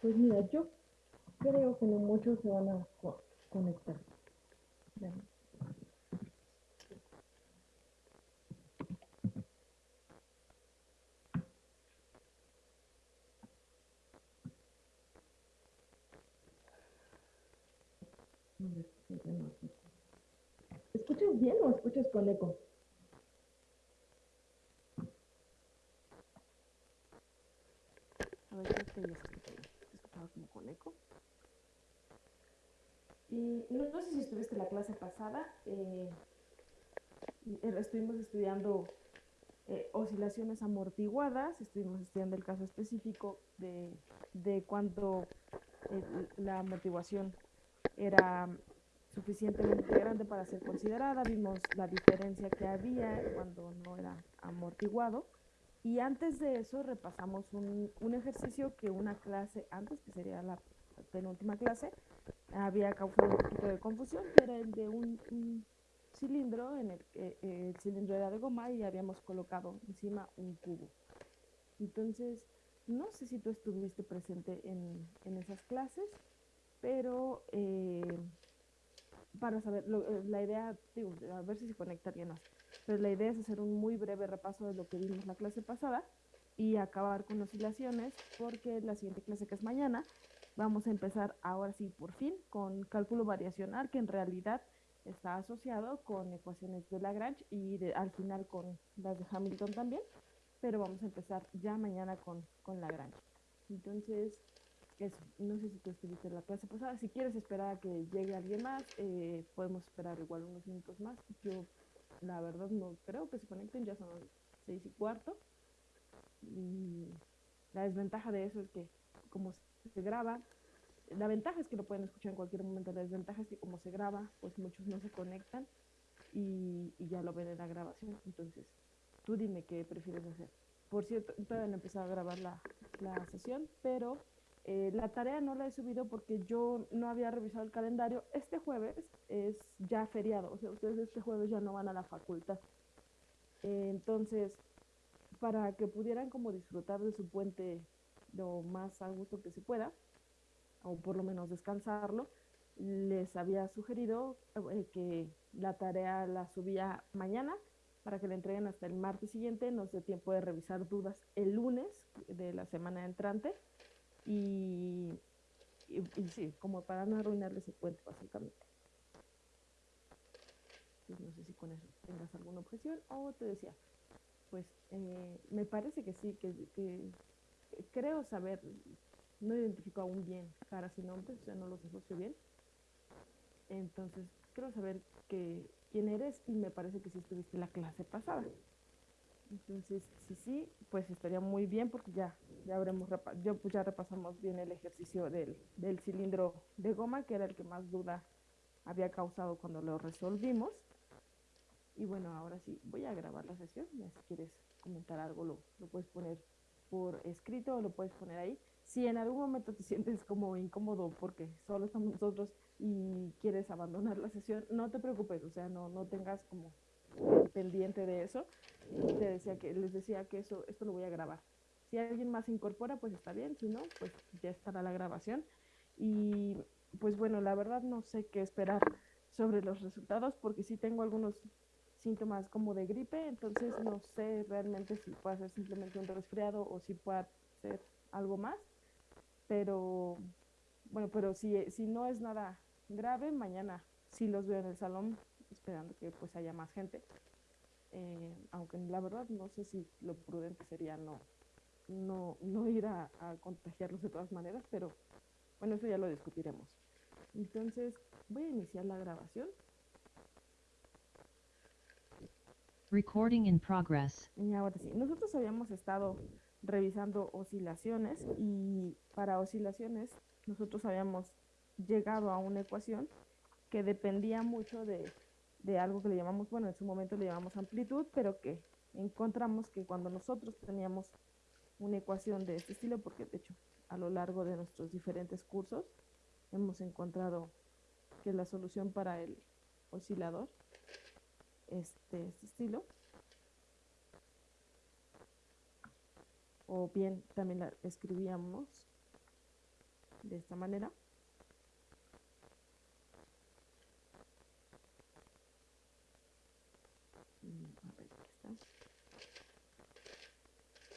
Pues mira, yo creo que no muchos se van a co- conectar. Si. ¿Escuchas bien o escuchas con eco? A ver, creo que ya se escucha bien. Se escuchaba como con eco. Y no, no sé si estuviste la clase pasada. eh, eh, estuvimos estudiando eh, oscilaciones amortiguadas, estuvimos estudiando el caso específico de, de la amortiguación era suficientemente grande para ser considerada, vimos la diferencia que había cuando no era amortiguado y antes de eso repasamos un, un ejercicio que una clase antes, que sería la penúltima clase, había causado un poquito de confusión, que era el de un, un cilindro, en el eh, el cilindro era de goma y habíamos colocado encima un cubo. Entonces, no sé si tú estuviste presente en, en esas clases, pero eh, para saber, lo- eh, la idea, digo, a ver si se conecta bien más, pero la idea es hacer un muy breve repaso de lo que vimos la clase pasada y acabar con oscilaciones, porque la siguiente clase que es mañana, vamos a empezar ahora sí, por fin, con cálculo variacional, que en realidad está asociado con ecuaciones de Lagrange y de- al final con las de Hamilton también, pero vamos a empezar ya mañana con, con Lagrange. Entonces, eso, no sé si tú estuviste la clase pasada, si quieres esperar a que llegue alguien más, eh, podemos esperar igual unos minutos más. Yo, la verdad, no creo que se conecten, ya son seis y cuarto. Y la desventaja de eso es que como se graba, la ventaja es que lo pueden escuchar en cualquier momento, la desventaja es que como se graba, pues muchos no se conectan y, ya lo ven en la grabación. Entonces, tú dime qué prefieres hacer. Por cierto, todavía no he empezado a grabar la, la sesión, pero eh, la tarea no la he subido porque yo no había revisado el calendario. Este jueves es ya feriado, o sea, ustedes este jueves ya no van a la facultad. Entonces, para que pudieran como disfrutar de su puente lo más a gusto que se pueda, o por lo menos descansarlo, les había sugerido eh, que la tarea la subía mañana para que la entreguen hasta el martes siguiente, nos dé tiempo de revisar dudas el lunes de la semana entrante y, sí, como para no arruinarles el puente básicamente. Pues no sé si con eso tengas alguna objeción o te decía, pues eh, me parece que sí, que creo saber, no identifico aún bien caras y nombres, o sea, no los asocio bien. Entonces, creo saber que quién eres y me parece que sí estuviste en la clase pasada. Entonces, si sí, pues estaría muy bien porque ya, ya habremos, yo pues ya repasamos bien el ejercicio del, del cilindro de goma, que era el que más duda había causado cuando lo resolvimos. Y bueno, ahora sí, voy a grabar la sesión, si quieres comentar algo lo, lo puedes poner por escrito lo puedes poner ahí. Si en algún momento te sientes como incómodo porque solo estamos nosotros y quieres abandonar la sesión, no te preocupes, o sea, no, no tengas como pendiente de eso. Te decía que, les decía que eso, esto lo voy a grabar. Si alguien más se incorpora, pues está bien, si no, pues ya estará la grabación. Y pues bueno, la verdad no sé qué esperar sobre los resultados porque sí tengo algunos síntomas como de gripe, entonces no sé realmente si puede ser simplemente un resfriado o si puede ser algo más, pero bueno, pero si, si no es nada grave, mañana sí los veo en el salón, esperando que pues haya más gente, eh, aunque la verdad no sé si lo prudente sería no, no, no ir a, a contagiarlos de todas maneras, pero bueno, eso ya lo discutiremos. Entonces, voy a iniciar la grabación. Recording in progress. Y ahora sí, nosotros habíamos estado revisando oscilaciones y para oscilaciones nosotros habíamos llegado a una ecuación que dependía mucho de, de algo que le llamamos, bueno, en su momento le llamamos amplitud, pero que encontramos que cuando nosotros teníamos una ecuación de este estilo, porque de hecho a lo largo de nuestros diferentes cursos hemos encontrado que la solución para el oscilador es de este estilo. O bien también la escribíamos de esta manera. Mm, a ver, aquí está.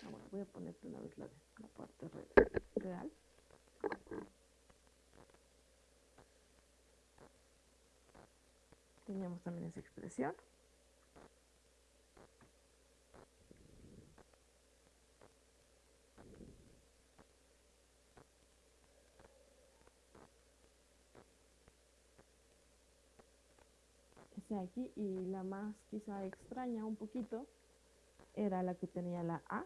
Ah, bueno, voy a ponerte una vez la, la parte re- real. Teníamos también esa expresión. Aquí y la más quizá extraña un poquito era la que tenía la A.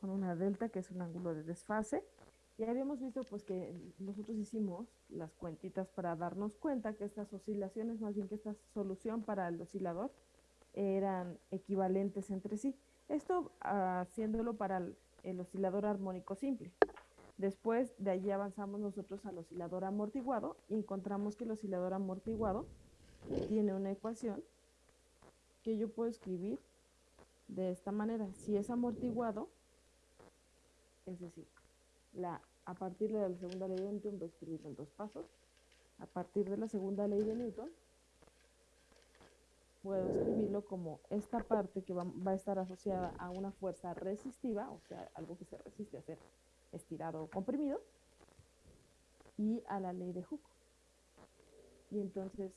Con una delta que es un ángulo de desfase. Ya habíamos visto pues que nosotros hicimos las cuentitas para darnos cuenta que estas oscilaciones, más bien que esta solución para el oscilador, eran equivalentes entre sí. Esto ah, haciéndolo para el oscilador armónico simple. Después de allí avanzamos nosotros al oscilador amortiguado y encontramos que el oscilador amortiguado tiene una ecuación que yo puedo escribir de esta manera. Si es amortiguado, es decir, a partir de la segunda ley de Newton voy a escribirlo en dos pasos. A partir de la segunda ley de Newton, puedo escribirlo como esta parte que va, va a estar asociada a una fuerza resistiva, o sea, algo que se resiste a ser estirado o comprimido, y a la ley de Hooke. Y entonces,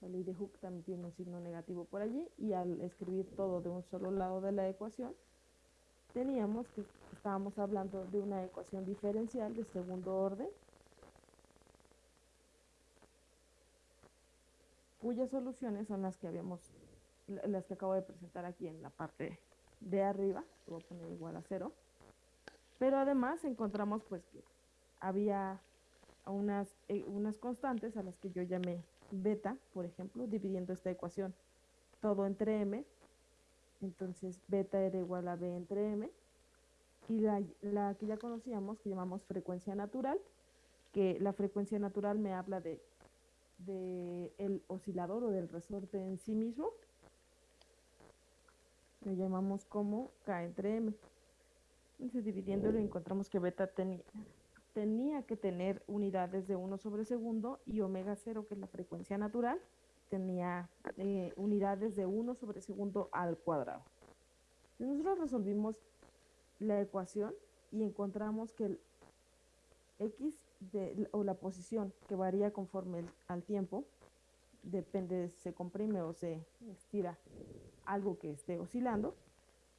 la ley de Hooke también tiene un signo negativo por allí, y al escribir todo de un solo lado de la ecuación, teníamos que estábamos hablando de una ecuación diferencial de segundo orden, cuyas soluciones son las que habíamos, la- las que acabo de presentar aquí en la parte de arriba, que voy a poner igual a cero, pero además encontramos pues que había unas, eh, unas constantes a las que yo llamé beta, por ejemplo, dividiendo esta ecuación todo entre m, entonces beta era igual a b entre m, y la, la que ya conocíamos, que llamamos frecuencia natural, que la frecuencia natural me habla de, de el oscilador o del resorte en sí mismo, lo llamamos como k entre m. Entonces, dividiéndolo, encontramos que beta tenía, tenía que tener unidades de 1 sobre segundo y omega 0, que es la frecuencia natural, tenía eh, unidades de 1 sobre segundo al cuadrado. Entonces, nosotros resolvimos la ecuación y encontramos que el x de, o la posición que varía conforme el- al tiempo, depende de si se comprime o se estira algo que esté oscilando,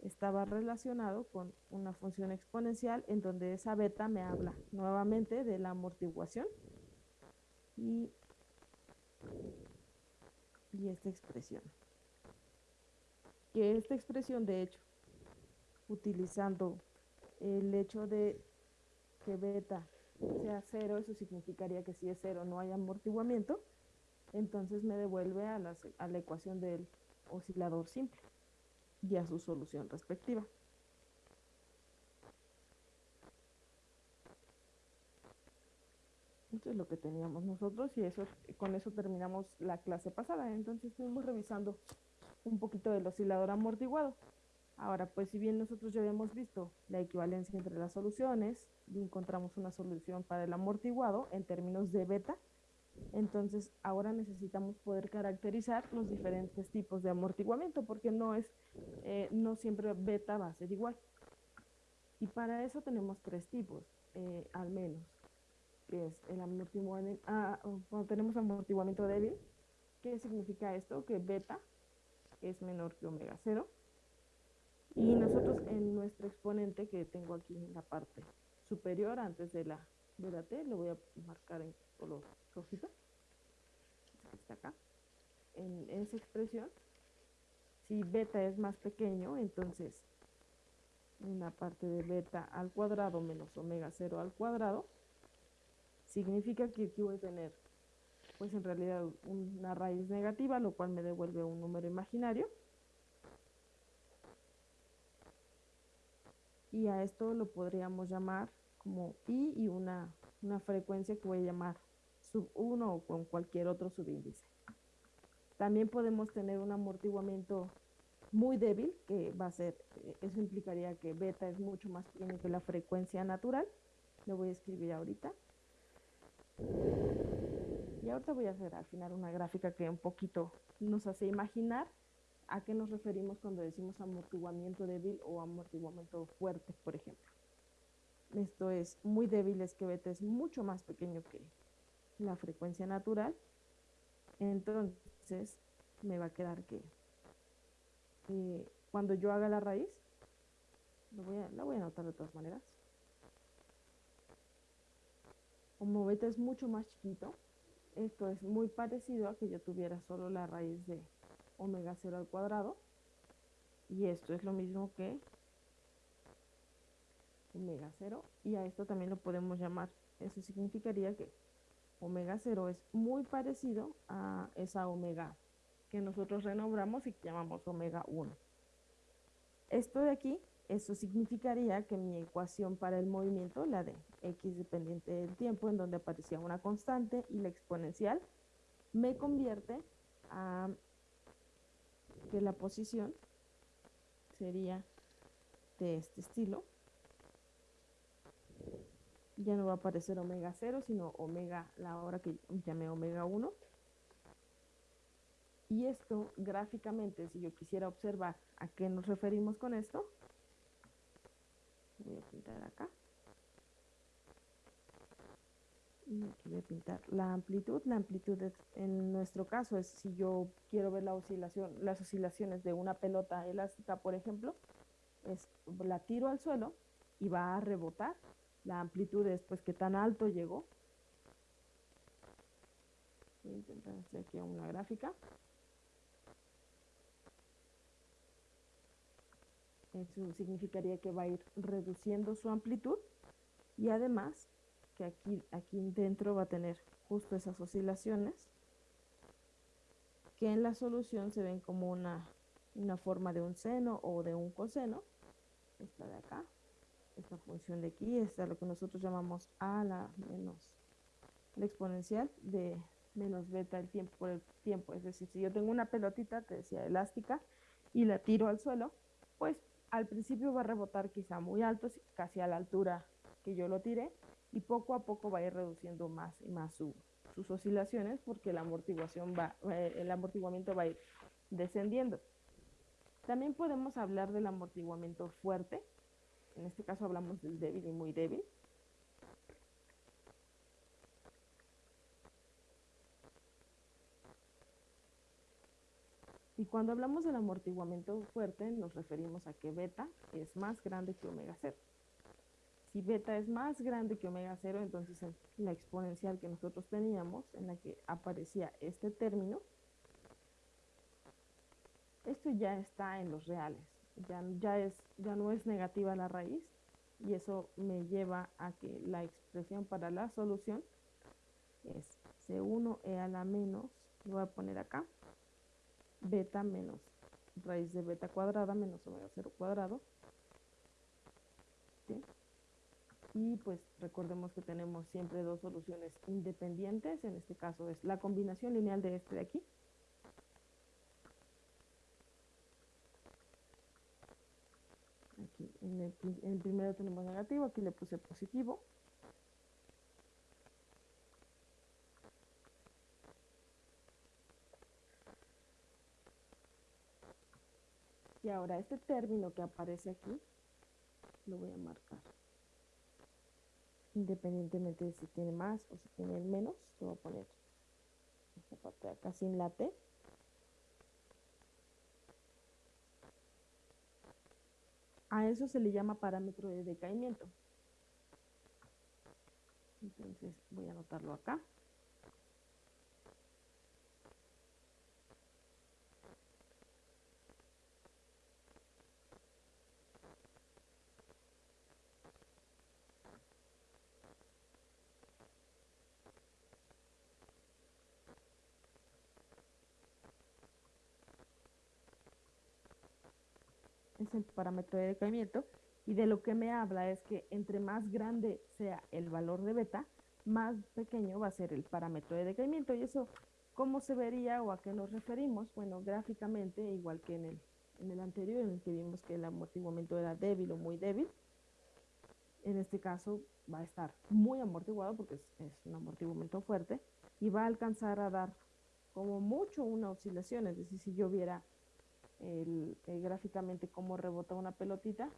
estaba relacionado con una función exponencial en donde esa beta me habla nuevamente de la amortiguación y, y esta expresión. Que esta expresión, de hecho, utilizando el hecho de que beta sea cero, eso significaría que si es cero no hay amortiguamiento, entonces me devuelve a a la ecuación del oscilador simple y a su solución respectiva. Esto es lo que teníamos nosotros y eso con eso terminamos la clase pasada. Entonces estuvimos revisando un poquito del oscilador amortiguado. Ahora, pues si bien nosotros ya habíamos visto la equivalencia entre las soluciones y encontramos una solución para el amortiguado en términos de beta, entonces ahora necesitamos poder caracterizar los diferentes tipos de amortiguamiento porque no es, eh, no siempre beta va a ser igual. Y para eso tenemos tres tipos, eh, al menos, que es el amortiguamiento, ah, o cuando tenemos amortiguamiento débil, ¿qué significa esto? Que beta es menor que omega 0. Y nosotros en nuestro exponente que tengo aquí en la parte superior antes de la, de la T, lo voy a marcar en color rojito. Está acá. En esa expresión, si beta es más pequeño, entonces una parte de beta al cuadrado menos omega 0 al cuadrado significa que aquí voy a tener pues en realidad una raíz negativa, lo cual me devuelve un número imaginario. Y a esto lo podríamos llamar como i y una, una frecuencia que voy a llamar sub 1 o con cualquier otro subíndice. También podemos tener un amortiguamiento muy débil, que va a ser, eh, eso implicaría que beta es mucho más pequeño que la frecuencia natural. Lo voy a escribir ahorita. Y ahorita voy a hacer al final una gráfica que un poquito nos hace imaginar a qué nos referimos cuando decimos amortiguamiento débil o amortiguamiento fuerte, por ejemplo. Esto es muy débil, es que beta es mucho más pequeño que la frecuencia natural. Entonces me va a quedar que eh, cuando yo haga la raíz, lo voy a, la voy a anotar de todas maneras. Como beta es mucho más chiquito, esto es muy parecido a que yo tuviera solo la raíz de omega 0 al cuadrado. Y esto es lo mismo que omega 0. Y a esto también lo podemos llamar, eso significaría que omega 0 es muy parecido a esa omega que nosotros renombramos y llamamos omega 1. Esto de aquí, eso significaría que mi ecuación para el movimiento, la de x dependiente del tiempo, en donde aparecía una constante y la exponencial, me convierte a que la posición sería de este estilo. Ya no va a aparecer omega 0, sino omega, la hora que llamé omega 1. Y esto gráficamente, si yo quisiera observar a qué nos referimos con esto, voy a pintar acá. Y aquí voy a pintar la amplitud. La amplitud en nuestro caso es si yo quiero ver la oscilación, las oscilaciones de una pelota elástica, por ejemplo, es la tiro al suelo y va a rebotar. La amplitud es pues que tan alto llegó. Voy a intentar hacer aquí una gráfica. Eso significaría que va a ir reduciendo su amplitud y además que aquí, aquí dentro va a tener justo esas oscilaciones que en la solución se ven como una, una forma de un seno o de un coseno. Esta de acá, esta función de aquí, es lo que nosotros llamamos a la menos la exponencial de menos beta el tiempo por el tiempo. Es decir, si yo tengo una pelotita, te decía, elástica, y la tiro al suelo, pues al principio va a rebotar quizá muy alto, casi a la altura que yo lo tiré, y poco a poco va a ir reduciendo más y más sus oscilaciones porque la amortiguación va, eh, el amortiguamiento va a ir descendiendo. También podemos hablar del amortiguamiento fuerte, en este caso hablamos del débil y muy débil. Y cuando hablamos del amortiguamiento fuerte, nos referimos a que beta es más grande que omega 0. Si beta es más grande que omega 0, entonces la exponencial que nosotros teníamos, en la que aparecía este término, esto ya está en los reales, ya, ya, es, ya no es negativa la raíz, y eso me lleva a que la expresión para la solución es C1e a la menos, lo voy a poner acá, beta menos raíz de beta cuadrada menos omega 0 cuadrado. Y pues recordemos que tenemos siempre dos soluciones independientes, en este caso es la combinación lineal de este de aquí. Aquí en el, primero tenemos negativo, aquí le puse positivo. Y ahora este término que aparece aquí, lo voy a marcar. Independientemente de si tiene más o si tiene menos, lo voy a poner esta parte de acá sin la T. A eso se le llama parámetro de decaimiento. Entonces voy a anotarlo acá. Es el parámetro de decaimiento, y de lo que me habla es que entre más grande sea el valor de beta, más pequeño va a ser el parámetro de decaimiento. Y eso, ¿cómo se vería o a qué nos referimos? Bueno, gráficamente, igual que en el en el anterior, en el que vimos que el amortiguamiento era débil o muy débil. En este caso va a estar muy amortiguado porque es, es un amortiguamiento fuerte y va a alcanzar a dar como mucho una oscilación, es decir, si yo viera el, gráficamente cómo rebota una pelotita,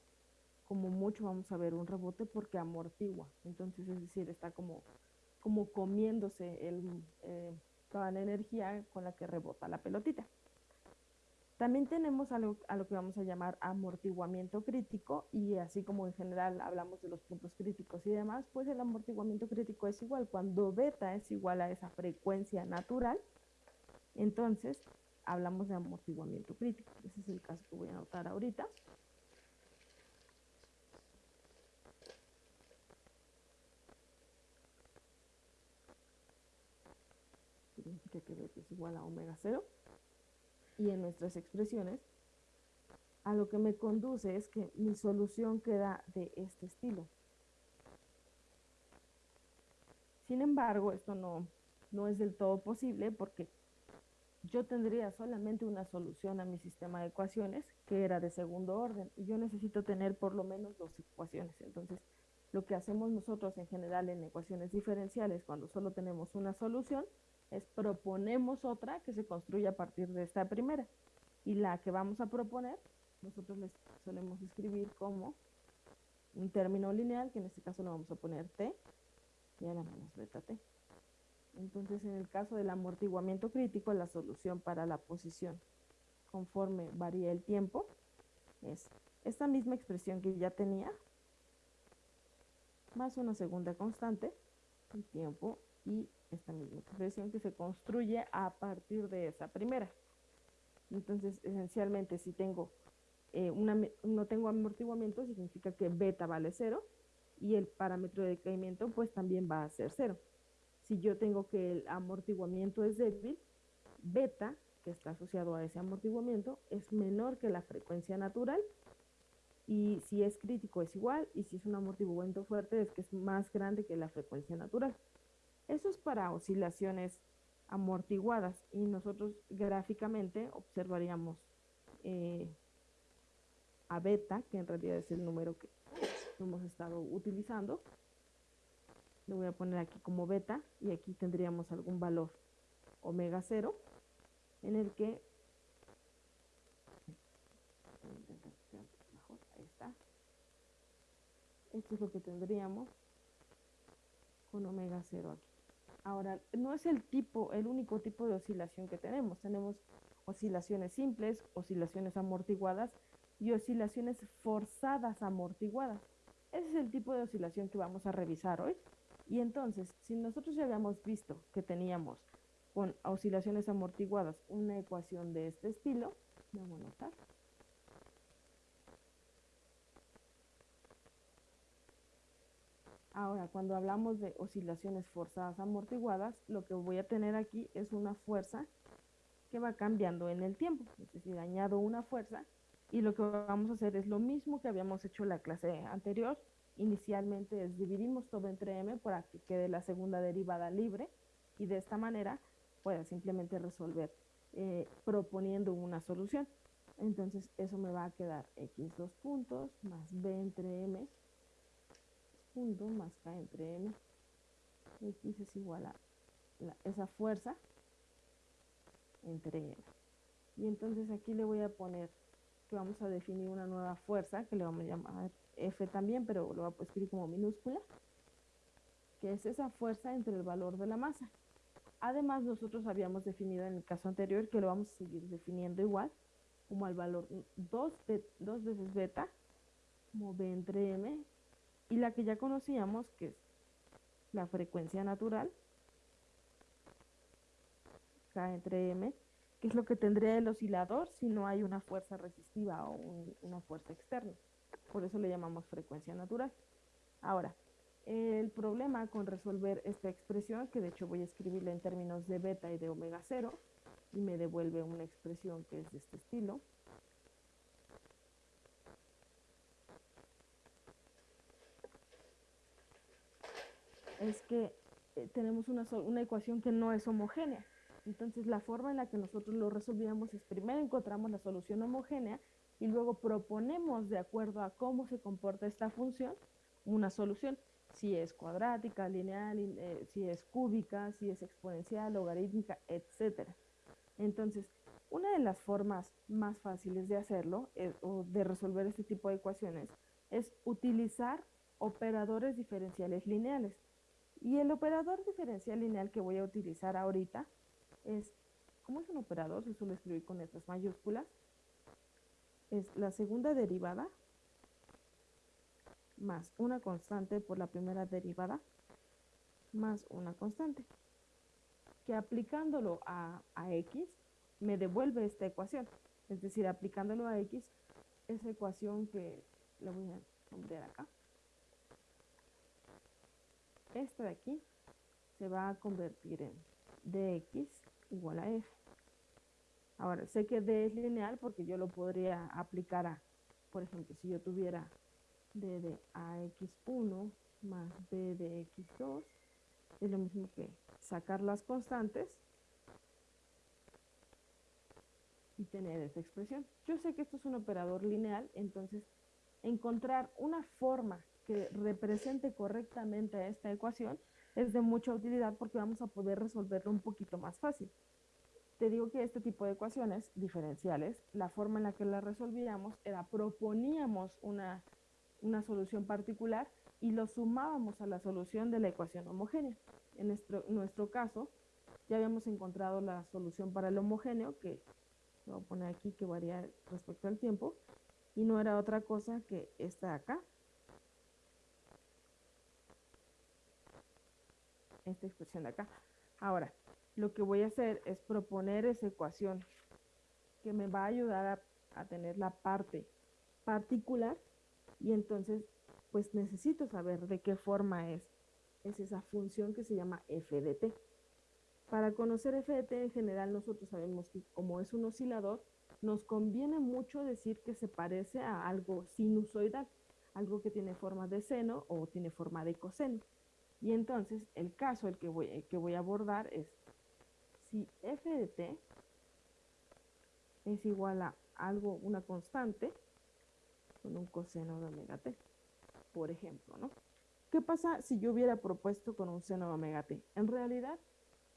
como mucho vamos a ver un rebote porque amortigua, entonces es decir, está como, como comiéndose el, eh, toda la energía con la que rebota la pelotita. También tenemos algo a lo que vamos a llamar amortiguamiento crítico y así como en general hablamos de los puntos críticos y demás, pues el amortiguamiento crítico es igual. Cuando beta es igual a esa frecuencia natural, entonces hablamos de amortiguamiento crítico. Ese es el caso que voy a anotar ahorita. Significa que es igual a omega 0 y en nuestras expresiones, a lo que me conduce es que mi solución queda de este estilo. Sin embargo, esto no, no es del todo posible porque yo tendría solamente una solución a mi sistema de ecuaciones que era de segundo orden y yo necesito tener por lo menos dos ecuaciones. Entonces, lo que hacemos nosotros en general en ecuaciones diferenciales cuando solo tenemos una solución es proponemos otra que se construya a partir de esta primera. Y la que vamos a proponer, nosotros les solemos escribir como un término lineal, que en este caso lo vamos a poner t, y ahora menos beta t. Entonces, en el caso del amortiguamiento crítico, la solución para la posición conforme varía el tiempo es esta misma expresión que ya tenía, más una segunda constante, el tiempo y esta misma expresión que se construye a partir de esa primera. Entonces, esencialmente, si tengo eh, una, no tengo amortiguamiento, significa que beta vale cero y el parámetro de decaimiento pues también va a ser cero. Si yo tengo que el amortiguamiento es débil, beta, que está asociado a ese amortiguamiento, es menor que la frecuencia natural y si es crítico es igual y si es un amortiguamiento fuerte es que es más grande que la frecuencia natural. Eso es para oscilaciones amortiguadas y nosotros gráficamente observaríamos eh, a beta, que en realidad es el número que hemos estado utilizando. Lo voy a poner aquí como beta y aquí tendríamos algún valor omega 0 en el que ahí está. Esto es lo que tendríamos con omega 0 aquí. Ahora, no es el tipo, el único tipo de oscilación que tenemos. Tenemos oscilaciones simples, oscilaciones amortiguadas y oscilaciones forzadas amortiguadas. Ese es el tipo de oscilación que vamos a revisar hoy. Y entonces, si nosotros ya habíamos visto que teníamos con oscilaciones amortiguadas una ecuación de este estilo, vamos a notar. Ahora, cuando hablamos de oscilaciones forzadas amortiguadas, lo que voy a tener aquí es una fuerza que va cambiando en el tiempo. Es decir, añado una fuerza y lo que vamos a hacer es lo mismo que habíamos hecho en la clase anterior. Inicialmente es dividimos todo entre m para que quede la segunda derivada libre y de esta manera pueda simplemente resolver eh, proponiendo una solución. Entonces eso me va a quedar x dos puntos más b entre m punto más k entre m. X es igual a esa fuerza entre m. Y entonces aquí le voy a poner que vamos a definir una nueva fuerza, que le vamos a llamar F también, pero lo voy a escribir como minúscula, que es esa fuerza entre el valor de la masa. Además, nosotros habíamos definido en el caso anterior que lo vamos a seguir definiendo igual, como al valor 2, 2 veces beta, como B entre M, y la que ya conocíamos, que es la frecuencia natural, K entre M, que es lo que tendría el oscilador si no hay una fuerza resistiva o una fuerza externa. Por eso le llamamos frecuencia natural. Ahora, el problema con resolver esta expresión, que de hecho voy a escribirla en términos de beta y de omega 0, y me devuelve una expresión que es de este estilo, es que eh, tenemos una, una ecuación que no es homogénea. Entonces, la forma en la que nosotros lo resolvíamos es primero encontramos la solución homogénea y luego proponemos de acuerdo a cómo se comporta esta función una solución, si es cuadrática, lineal, eh, si es cúbica, si es exponencial, logarítmica, etc. Entonces, una de las formas más fáciles de hacerlo eh, o de resolver este tipo de ecuaciones es utilizar operadores diferenciales lineales. Y el operador diferencial lineal que voy a utilizar ahorita es, ¿cómo es un operador? Se suele escribir con letras mayúsculas. Es la segunda derivada más una constante por la primera derivada más una constante. Que aplicándolo a, a x me devuelve esta ecuación. Es decir, aplicándolo a x, esa ecuación que la voy a poner acá. Esta de aquí se va a convertir en dx igual a f. Ahora, sé que d es lineal porque yo lo podría aplicar a, por ejemplo, si yo tuviera d de ax1 más b de x2, es lo mismo que sacar las constantes y tener esta expresión. Yo sé que esto es un operador lineal, entonces encontrar una forma que represente correctamente a esta ecuación es de mucha utilidad porque vamos a poder resolverlo un poquito más fácil. Te digo que este tipo de ecuaciones diferenciales, la forma en la que las resolvíamos era proponíamos una, una solución particular y lo sumábamos a la solución de la ecuación homogénea. En nuestro, nuestro caso, ya habíamos encontrado la solución para el homogéneo, que voy a poner aquí que varía respecto al tiempo, y no era otra cosa que esta de acá, esta expresión de acá. Ahora, lo que voy a hacer es proponer esa ecuación que me va a ayudar a, tener la parte particular y entonces pues necesito saber de qué forma es, es esa función que se llama f de t. Para conocer f de t en general nosotros sabemos que como es un oscilador, nos conviene mucho decir que se parece a algo sinusoidal, algo que tiene forma de seno o tiene forma de coseno. Y entonces el caso el que voy, que voy a abordar es si f de t es igual a algo, una constante, con un coseno de omega t, por ejemplo, ¿no? ¿Qué pasa si yo hubiera propuesto con un seno de omega t? En realidad,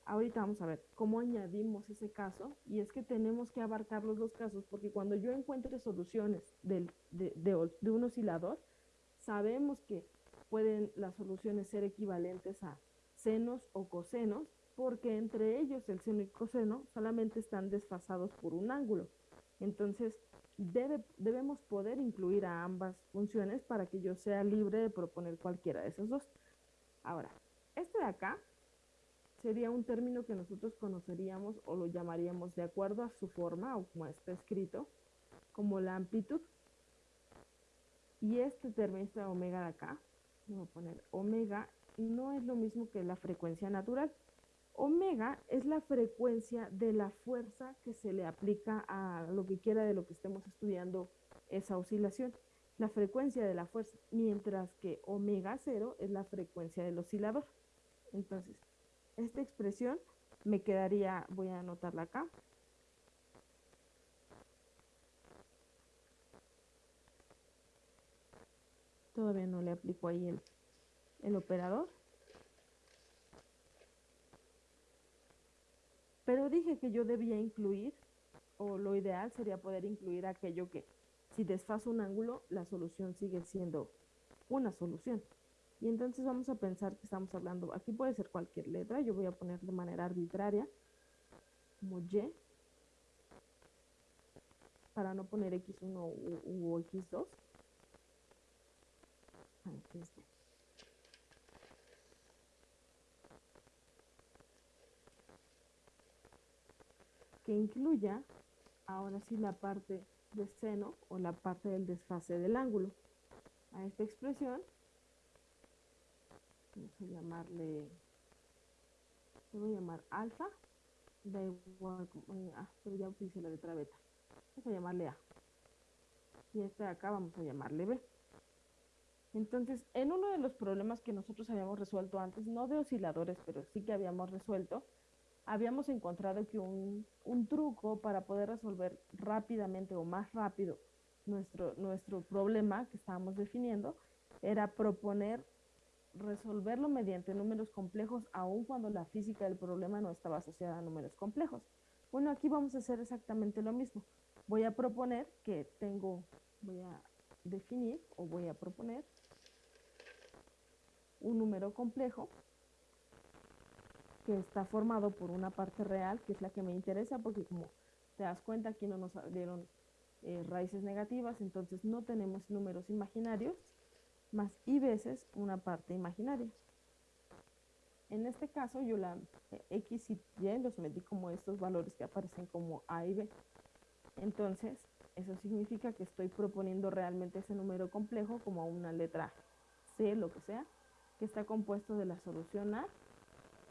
ahorita vamos a ver cómo añadimos ese caso, y es que tenemos que abarcar los dos casos, porque cuando yo encuentre soluciones del, de, de, de un oscilador, sabemos que pueden las soluciones ser equivalentes a senos o cosenos, porque entre ellos el seno y coseno solamente están desfasados por un ángulo. Entonces, debe, debemos poder incluir a ambas funciones para que yo sea libre de proponer cualquiera de esas dos. Ahora, este de acá sería un término que nosotros conoceríamos o lo llamaríamos de acuerdo a su forma o como está escrito, como la amplitud. Y este término, este omega de acá, voy a poner omega, no es lo mismo que la frecuencia natural. Omega es la frecuencia de la fuerza que se le aplica a lo que quiera de lo que estemos estudiando esa oscilación. La frecuencia de la fuerza, mientras que omega cero es la frecuencia del oscilador. Entonces, esta expresión me quedaría, voy a anotarla acá. Todavía no le aplico ahí el, el operador. Pero dije que yo debía incluir, o lo ideal sería poder incluir aquello que si desfaso un ángulo, la solución sigue siendo una solución. Y entonces vamos a pensar que estamos hablando, aquí puede ser cualquier letra, yo voy a poner de manera arbitraria, como Y, para no poner X1 u, u X2. Que incluya ahora sí la parte de seno o la parte del desfase del ángulo. A esta expresión vamos a llamarle, le voy a llamar alfa, da igual, ah, pero ya utilicé la letra beta. Vamos a llamarle A. Y este de acá vamos a llamarle B. Entonces, en uno de los problemas que nosotros habíamos resuelto antes, no de osciladores, pero sí que habíamos resuelto, habíamos encontrado que un, un truco para poder resolver rápidamente o más rápido nuestro, nuestro problema que estábamos definiendo era proponer resolverlo mediante números complejos aun cuando la física del problema no estaba asociada a números complejos. Bueno, aquí vamos a hacer exactamente lo mismo. Voy a proponer que tengo, voy a definir o voy a proponer un número complejo que está formado por una parte real, que es la que me interesa, porque como te das cuenta, aquí no nos dieron eh, raíces negativas, entonces no tenemos números imaginarios, más y veces una parte imaginaria. En este caso yo la eh, x y y los metí como estos valores que aparecen como a y b. Entonces, eso significa que estoy proponiendo realmente ese número complejo como una letra c, lo que sea, que está compuesto de la solución a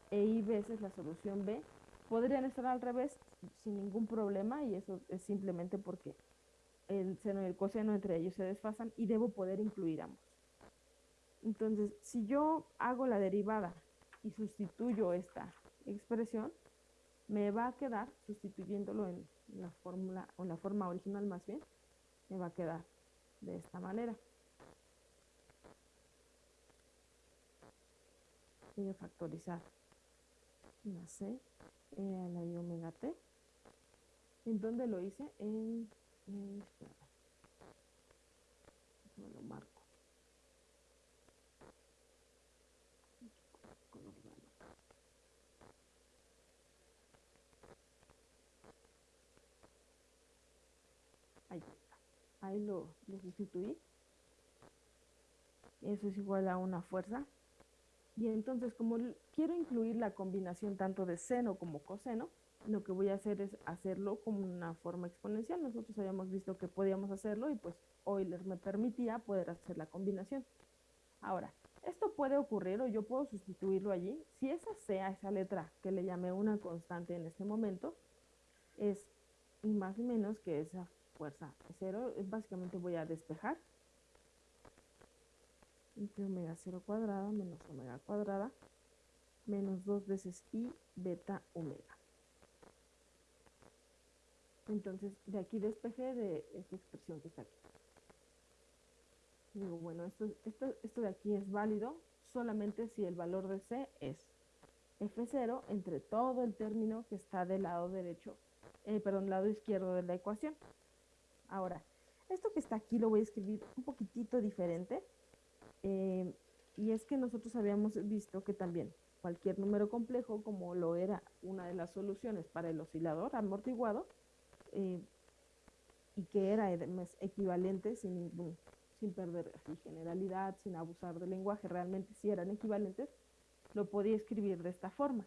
e y veces la solución b. Podrían estar al revés sin ningún problema y eso es simplemente porque el seno y el coseno entre ellos se desfasan y debo poder incluir ambos. Entonces, si yo hago la derivada y sustituyo esta expresión, me va a quedar, sustituyéndolo en la fórmula o en la forma original más bien, me va a quedar de esta manera. Voy a factorizar una C a la de omega T. ¿En dónde lo hice? En, en lo marco. Ahí Ahí lo, lo sustituí. Eso es igual a una fuerza. Y entonces, como quiero incluir la combinación tanto de seno como coseno, lo que voy a hacer es hacerlo como una forma exponencial. Nosotros habíamos visto que podíamos hacerlo y pues Euler me permitía poder hacer la combinación. Ahora, esto puede ocurrir o yo puedo sustituirlo allí. Si esa sea esa letra que le llamé una constante en este momento, es más o menos que esa fuerza cero, básicamente voy a despejar entre omega 0 cuadrada menos omega cuadrada menos 2 veces i beta omega. Entonces, de aquí despejé de esta expresión que está aquí. Digo, bueno, esto, esto, esto de aquí es válido solamente si el valor de C es F0 entre todo el término que está del lado derecho, eh, perdón, lado izquierdo de la ecuación. Ahora, esto que está aquí lo voy a escribir un poquitito diferente. Eh, y es que nosotros habíamos visto que también cualquier número complejo, como lo era una de las soluciones para el oscilador amortiguado, eh, y que era equivalente sin sin perder generalidad, sin abusar del lenguaje, realmente si eran equivalentes, lo podía escribir de esta forma.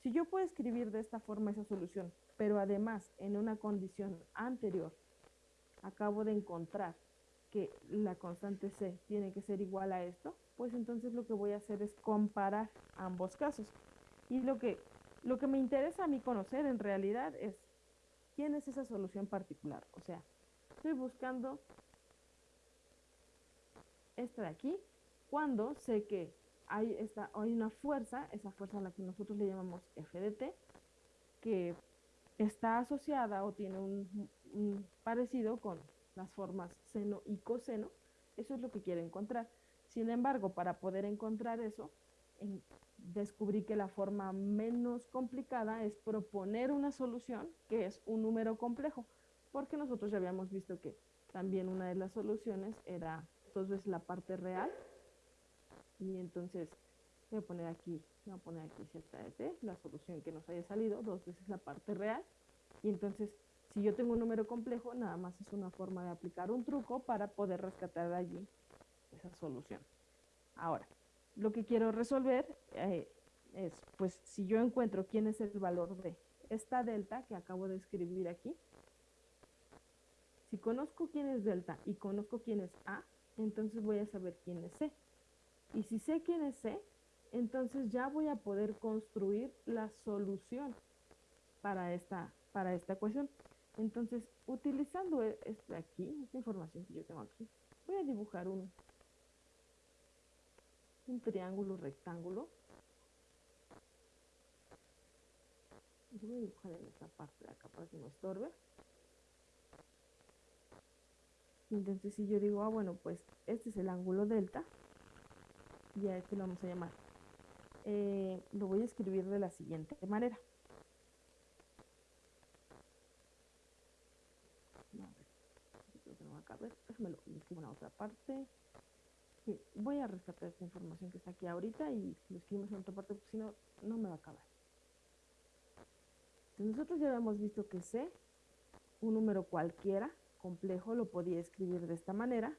Si yo puedo escribir de esta forma esa solución, pero además en una condición anterior acabo de encontrar que la constante C tiene que ser igual a esto, pues entonces lo que voy a hacer es comparar ambos casos. Y lo que, lo que me interesa a mí conocer en realidad es quién es esa solución particular. O sea, estoy buscando esta de aquí, cuando sé que hay, esta, hay una fuerza, esa fuerza a la que nosotros le llamamos F de T, que está asociada o tiene un, parecido con las formas seno y coseno, eso es lo que quiero encontrar. Sin embargo, para poder encontrar eso, descubrí que la forma menos complicada es proponer una solución que es un número complejo, porque nosotros ya habíamos visto que también una de las soluciones era veces la parte real, y entonces voy a poner aquí, voy a poner aquí z de t, la solución que nos haya salido, dos veces la parte real. Y entonces, si yo tengo un número complejo, nada más es una forma de aplicar un truco para poder rescatar de allí esa solución. Ahora, lo que quiero resolver eh, es, pues, si yo encuentro quién es el valor de esta delta que acabo de escribir aquí, si conozco quién es delta y conozco quién es A, entonces voy a saber quién es C. Y si sé quién es C, entonces ya voy a poder construir la solución para esta, para esta ecuación. Entonces, utilizando e, este aquí, esta información que yo tengo aquí, voy a dibujar un, un triángulo rectángulo. Yo voy a dibujar en esta parte de acá para que no estorbe. Entonces si yo digo, ah, bueno, pues este es el ángulo delta, y a este lo vamos a llamar. Eh, lo voy a escribir de la siguiente manera. No, a ver, yo creo que no va a caber. Déjame lo escribo en la otra parte. Sí, voy a rescatar esta información que está aquí ahorita y lo escribimos en otra parte porque si no, no me va a acabar. Nosotros ya habíamos visto que C, un número cualquiera, complejo, lo podía escribir de esta manera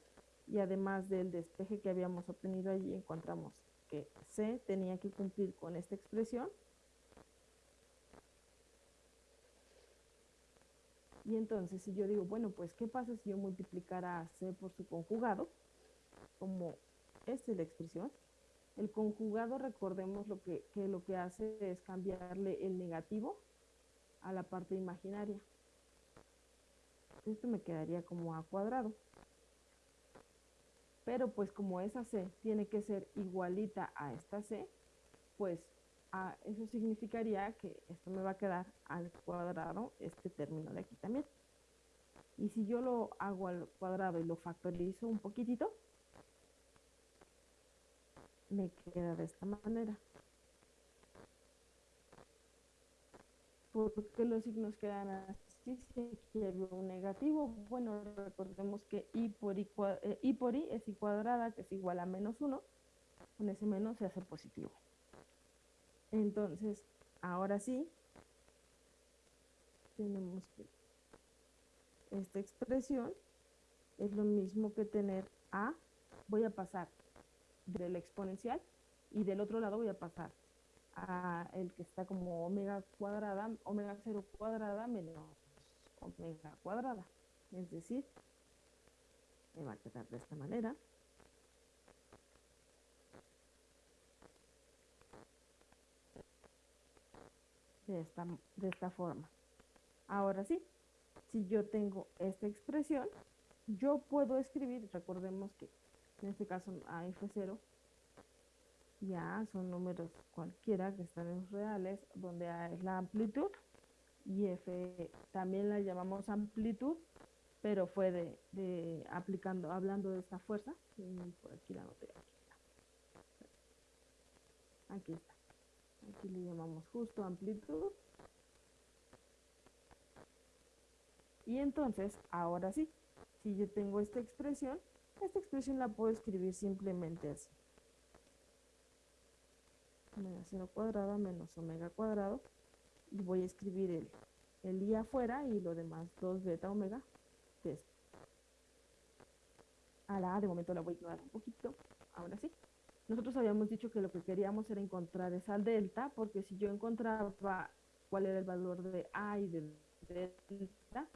y además del despeje que habíamos obtenido allí encontramos que C tenía que cumplir con esta expresión y entonces si yo digo bueno pues qué pasa si yo multiplicara C por su conjugado como esta es la expresión. El conjugado recordemos lo que, que lo que hace es cambiarle el negativo a la parte imaginaria. Esto me quedaría como a cuadrado. Pero pues como esa C tiene que ser igualita a esta C, pues a, eso significaría que esto me va a quedar al cuadrado este término de aquí también. Y si yo lo hago al cuadrado y lo factorizo un poquitito, me queda de esta manera. Porque los signos quedan así si aquí había un negativo, bueno, recordemos que i por i, eh, i por i es i cuadrada, que es igual a menos 1, con ese menos se hace positivo. Entonces, ahora sí, tenemos que esta expresión es lo mismo que tener a, voy a pasar de la exponencial y del otro lado voy a pasar a el que está como omega cuadrada, omega 0 cuadrada menos omega cuadrada. Es decir, me va a quedar de esta manera. De esta, de esta forma. Ahora sí, si yo tengo esta expresión, yo puedo escribir, recordemos que en este caso A F0 ya son números cualquiera que están en los reales, donde A es la amplitud y F también la llamamos amplitud, pero fue de, de aplicando, hablando de esta fuerza. por aquí la noté. Aquí está. Aquí le llamamos justo amplitud. Y entonces, ahora sí, si yo tengo esta expresión, esta expresión la puedo escribir simplemente así. Omega 0 cuadrado menos omega cuadrado y voy a escribir el, el i afuera y lo demás 2 beta omega de esto. A la A de momento la voy a ignorar un poquito, ahora sí. Nosotros habíamos dicho que lo que queríamos era encontrar esa delta, porque si yo encontraba cuál era el valor de A y de delta,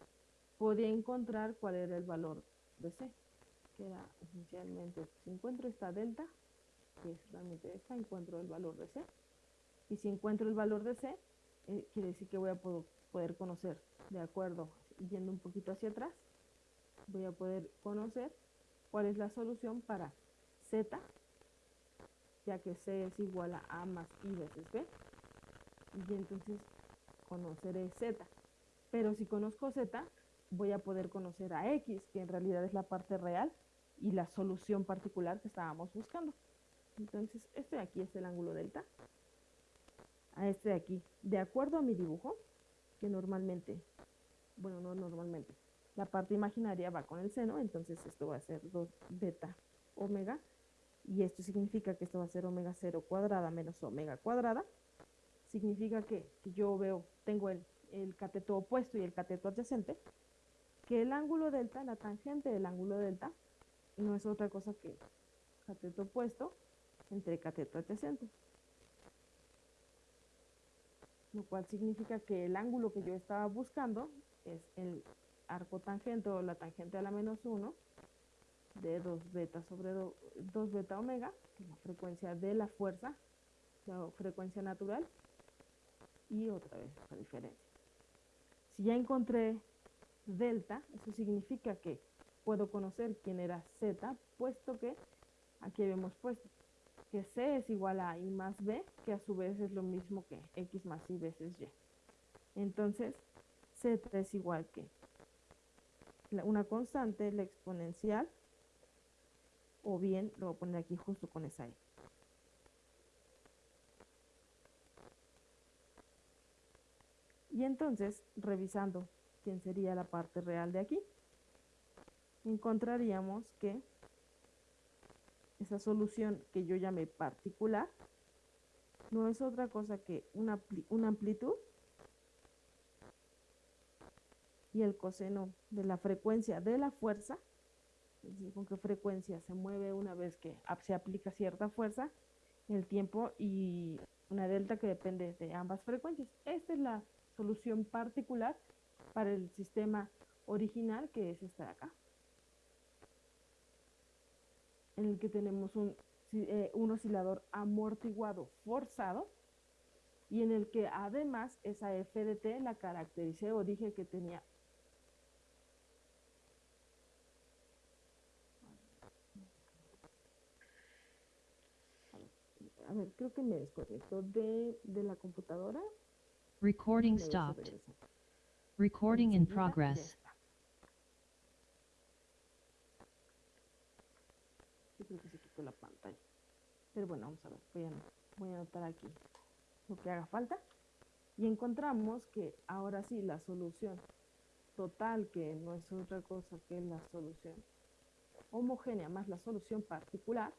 podía encontrar cuál era el valor de C, que era esencialmente, si encuentro esta delta, que es realmente esta, encuentro el valor de C. Y si encuentro el valor de C, eh, quiere decir que voy a poder conocer, de acuerdo, yendo un poquito hacia atrás, voy a poder conocer cuál es la solución para z, ya que c es igual a a más i veces b, y entonces conoceré z. Pero si conozco z, voy a poder conocer a x, que en realidad es la parte real y la solución particular que estábamos buscando. Entonces, este de aquí es el ángulo delta a este de aquí. De acuerdo a mi dibujo, que normalmente, bueno, no normalmente, la parte imaginaria va con el seno, entonces esto va a ser 2 beta omega, y esto significa que esto va a ser omega 0 cuadrada menos omega cuadrada. Significa que si yo veo, tengo el, el cateto opuesto y el cateto adyacente, que el ángulo delta, la tangente del ángulo delta, no es otra cosa que cateto opuesto entre cateto adyacente lo cual significa que el ángulo que yo estaba buscando es el arco tangente o la tangente a la menos 1 de 2 beta sobre 2 beta omega, la frecuencia de la fuerza, la frecuencia natural, y otra vez la diferencia. Si ya encontré delta, eso significa que puedo conocer quién era z, puesto que aquí habíamos puesto C es igual a I más B, que a su vez es lo mismo que X más Y veces Y. Entonces, Z es igual que una constante, la exponencial, o bien lo voy a poner aquí justo con esa E. Y entonces, revisando quién sería la parte real de aquí, encontraríamos que esa solución que yo llamé particular no es otra cosa que una, una amplitud y el coseno de la frecuencia de la fuerza, es decir, con qué frecuencia se mueve una vez que se aplica cierta fuerza, el tiempo y una delta que depende de ambas frecuencias. Esta es la solución particular para el sistema original que es esta de acá, en el que tenemos un, eh, un oscilador amortiguado forzado y en el que además esa f de t la caractericé o dije que tenía a ver, creo que me desconectó de, de la computadora. Recording stopped. Recording in progress. Yo creo que se quitó la pantalla. Pero bueno, vamos a ver. Voy a, voy a anotar aquí lo que haga falta. Y encontramos que ahora sí la solución total, que no es otra cosa que la solución homogénea más la solución particular.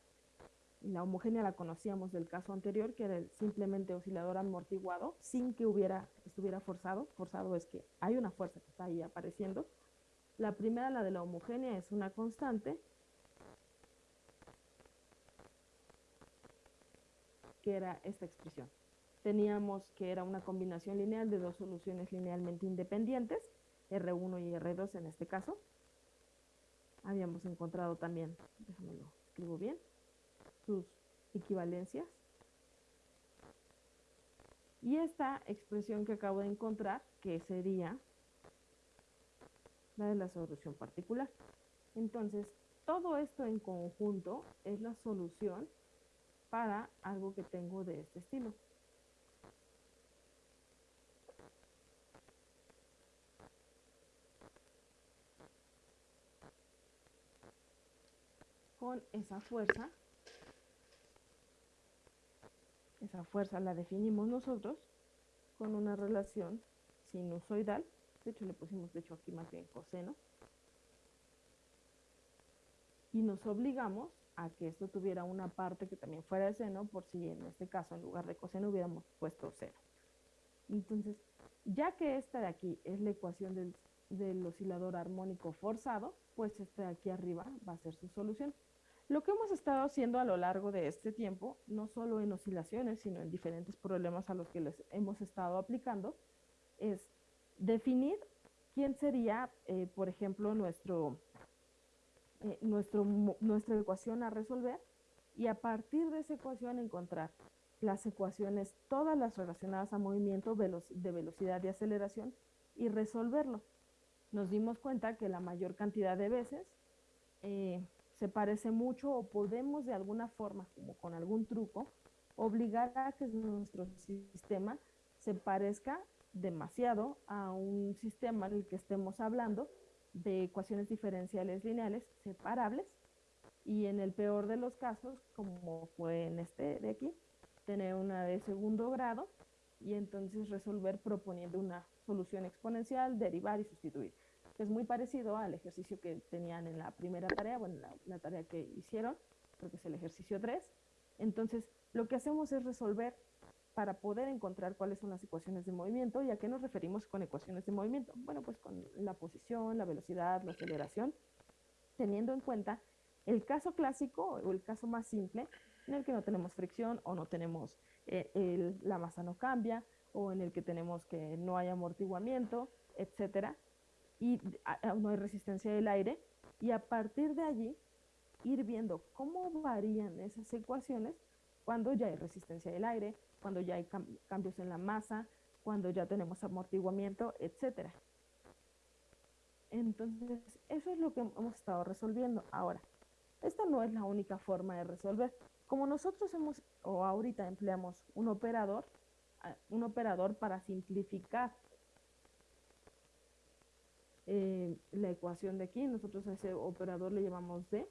La homogénea la conocíamos del caso anterior, que era el simplemente oscilador amortiguado, sin que hubiera, estuviera forzado. Forzado es que hay una fuerza que está ahí apareciendo. La primera, la de la homogénea, es una constante, que era esta expresión. Teníamos que era una combinación lineal de dos soluciones linealmente independientes, R1 y R2 en este caso. Habíamos encontrado también, déjame lo escribo bien, sus equivalencias. Y esta expresión que acabo de encontrar, que sería la de la solución particular. Entonces, todo esto en conjunto es la solución para algo que tengo de este estilo. Con esa fuerza, esa fuerza la definimos nosotros con una relación sinusoidal, de hecho le pusimos de hecho aquí más bien coseno, y nos obligamos a que esto tuviera una parte que también fuera de seno, por si en este caso en lugar de coseno hubiéramos puesto seno. Entonces, ya que esta de aquí es la ecuación del, del oscilador armónico forzado, pues esta de aquí arriba va a ser su solución. Lo que hemos estado haciendo a lo largo de este tiempo, no solo en oscilaciones, sino en diferentes problemas a los que les hemos estado aplicando, es definir quién sería, eh, por ejemplo, nuestro, eh, nuestro, nuestra ecuación a resolver y a partir de esa ecuación encontrar las ecuaciones, todas las relacionadas a movimiento de velocidad y aceleración y resolverlo. Nos dimos cuenta que la mayor cantidad de veces eh, se parece mucho o podemos de alguna forma, como con algún truco, obligar a que nuestro sistema se parezca demasiado a un sistema en el que estemos hablando de ecuaciones diferenciales lineales separables y en el peor de los casos, como fue en este de aquí, tener una de segundo grado y entonces resolver proponiendo una solución exponencial, derivar y sustituir. Que Es muy parecido al ejercicio que tenían en la primera tarea, bueno, la, la tarea que hicieron, creo que es el ejercicio 3. Entonces, lo que hacemos es resolver para poder encontrar cuáles son las ecuaciones de movimiento. ¿Y a qué nos referimos con ecuaciones de movimiento? Bueno, pues con la posición, la velocidad, la aceleración, teniendo en cuenta el caso clásico o el caso más simple en el que no tenemos fricción o no tenemos eh, el- la masa no cambia o en el que tenemos que no hay amortiguamiento, etcétera, y no hay resistencia del aire y a partir de allí ir viendo cómo varían esas ecuaciones cuando ya hay resistencia del aire, cuando ya hay cam- cambios en la masa, cuando ya tenemos amortiguamiento, etcétera. Entonces, eso es lo que hemos estado resolviendo. Ahora, esta no es la única forma de resolver. Como nosotros hemos, o ahorita empleamos un operador, un operador para simplificar eh, la ecuación de aquí, nosotros a ese operador le llamamos D,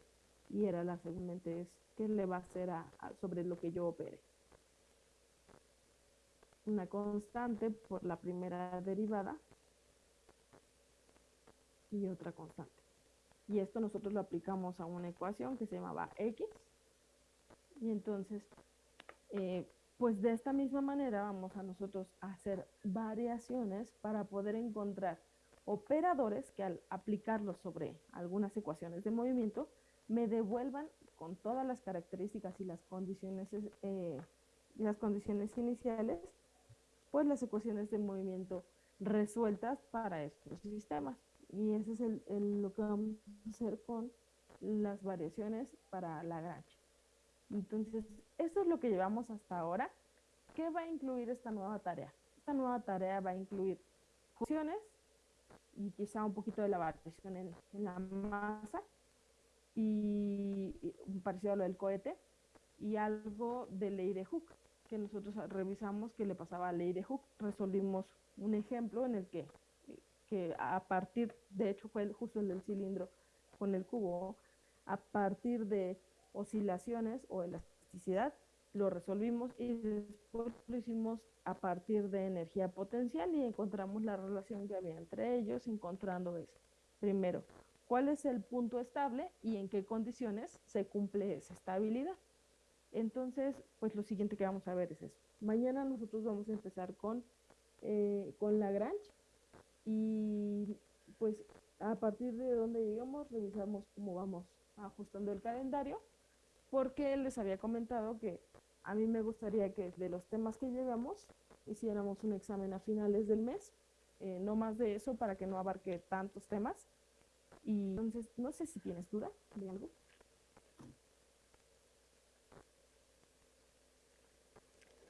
y era la seguramente es qué le va a hacer a- sobre lo que yo opere. Una constante por la primera derivada y otra constante. Y esto nosotros lo aplicamos a una ecuación que se llamaba X. Y entonces, eh, pues de esta misma manera vamos a nosotros hacer variaciones para poder encontrar operadores que al aplicarlos sobre algunas ecuaciones de movimiento me devuelvan con todas las características y las condiciones, eh, las condiciones iniciales, pues las ecuaciones de movimiento resueltas para estos sistemas. Y eso es el- el- lo que vamos a hacer con las variaciones para Lagrange. Entonces, eso es lo que llevamos hasta ahora. ¿Qué va a incluir esta nueva tarea? Esta nueva tarea va a incluir funciones y quizá un poquito de la variación en, la masa y, y parecido a lo del cohete y algo de ley de Hooke que nosotros revisamos que le pasaba a ley de Hooke. Resolvimos un ejemplo en el que, que a partir, de hecho fue justo el del cilindro con el cubo, a partir de oscilaciones o elasticidad, lo resolvimos y después lo hicimos a partir de energía potencial y encontramos la relación que había entre ellos, encontrando eso. Primero, ¿cuál es el punto estable y en qué condiciones se cumple esa estabilidad? Entonces, pues lo siguiente que vamos a ver es eso. Mañana nosotros vamos a empezar con, eh, con Lagrange y pues a partir de donde llegamos revisamos cómo vamos ajustando el calendario porque les había comentado que a mí me gustaría que de los temas que llevamos hiciéramos un examen a finales del mes, eh, no más de eso para que no abarque tantos temas. Y entonces, no sé si tienes duda de algo.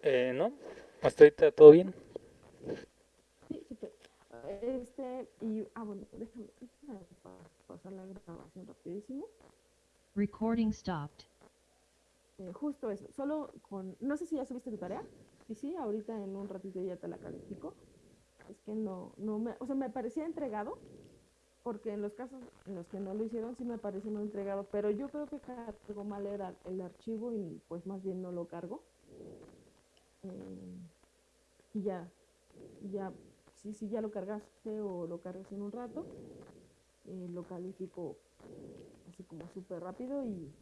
Eh, no, hasta ahorita todo bien. Sí. Este, y, ah, bueno, déjame, déjame pa- pasar la grabación rapidísimo. Recording stopped. Eh, justo eso, solo con, no sé si ya subiste tu tarea, y sí, ahorita en un ratito ya te la califico. Es que no, no me, o sea, me parecía entregado, porque en los casos en los que no lo hicieron sí me pareció no entregado, pero yo creo que cargó mal era el archivo y pues más bien no lo cargo. Eh, y ya, ya, sí, sí, ya lo cargaste o lo cargas en un rato, eh, lo califico así como súper rápido y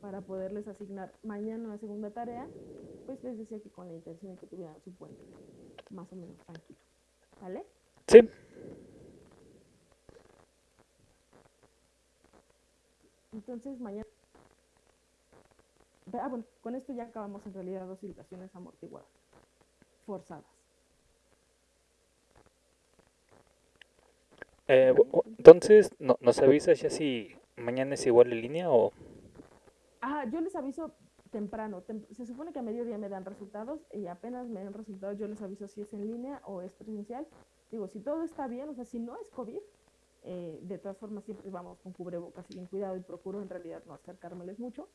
para poderles asignar mañana la segunda tarea, pues les decía que con la intención de que tuvieran su puente más o menos tranquilo. ¿Vale? Sí, Entonces mañana... Ah, bueno, con esto ya acabamos en realidad dos oscilaciones amortiguadas, forzadas. eh, entonces, no, ¿nos avisas ya si mañana es igual en línea o...? Ah, yo les aviso temprano. tem- se supone que a mediodía me dan resultados y apenas me dan resultados yo les aviso si es en línea o es presencial. Digo, si todo está bien, o sea, si no es COVID, eh, de todas formas siempre vamos con cubrebocas y bien cuidado y procuro en realidad no acercármeles mucho.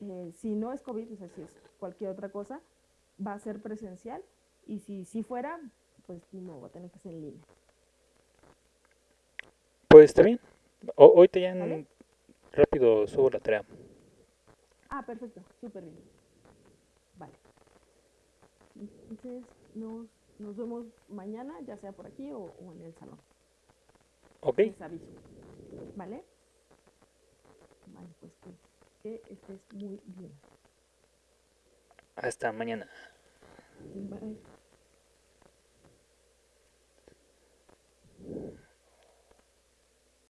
Eh, si no es COVID, o sea, si es cualquier otra cosa, va a ser presencial y si, si fuera, pues no, va a tener que ser en línea. Pues está bien. O- ahorita ya en- ¿Vale? rápido subo la tarea. Ah, perfecto, súper bien. Vale. Entonces nos, nos, vemos mañana, ya sea por aquí o, en el salón. Ok. Les aviso. ¿Vale? Vale, pues que, que estés muy bien. Hasta mañana. Bye.